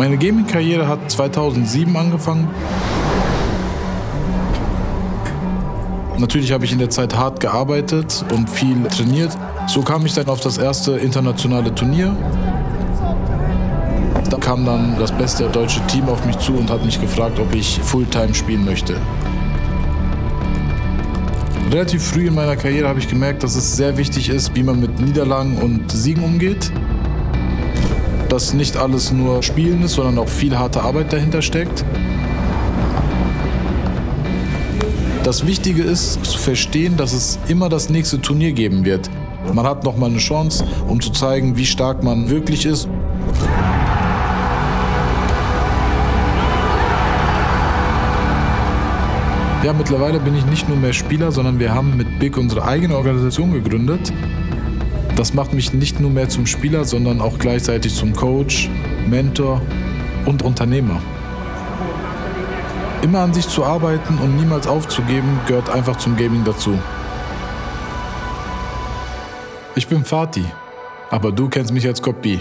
Meine Gaming-Karriere hat 2007 angefangen. Natürlich habe ich in der Zeit hart gearbeitet und viel trainiert. So kam ich dann auf das erste internationale Turnier. Da kam dann das beste deutsche Team auf mich zu und hat mich gefragt, ob ich Fulltime spielen möchte. Relativ früh in meiner Karriere habe ich gemerkt, dass es sehr wichtig ist, wie man mit Niederlagen und Siegen umgeht. Dass nicht alles nur Spielen ist, sondern auch viel harte Arbeit dahinter steckt. Das Wichtige ist zu verstehen, dass es immer das nächste Turnier geben wird. Man hat nochmal eine Chance, um zu zeigen, wie stark man wirklich ist. Ja, mittlerweile bin ich nicht nur mehr Spieler, sondern wir haben mit Big unsere eigene Organisation gegründet. Das macht mich nicht nur mehr zum Spieler, sondern auch gleichzeitig zum Coach, Mentor und Unternehmer. Immer an sich zu arbeiten und niemals aufzugeben, gehört einfach zum Gaming dazu. Ich bin Fatih, aber du kennst mich als Kopie.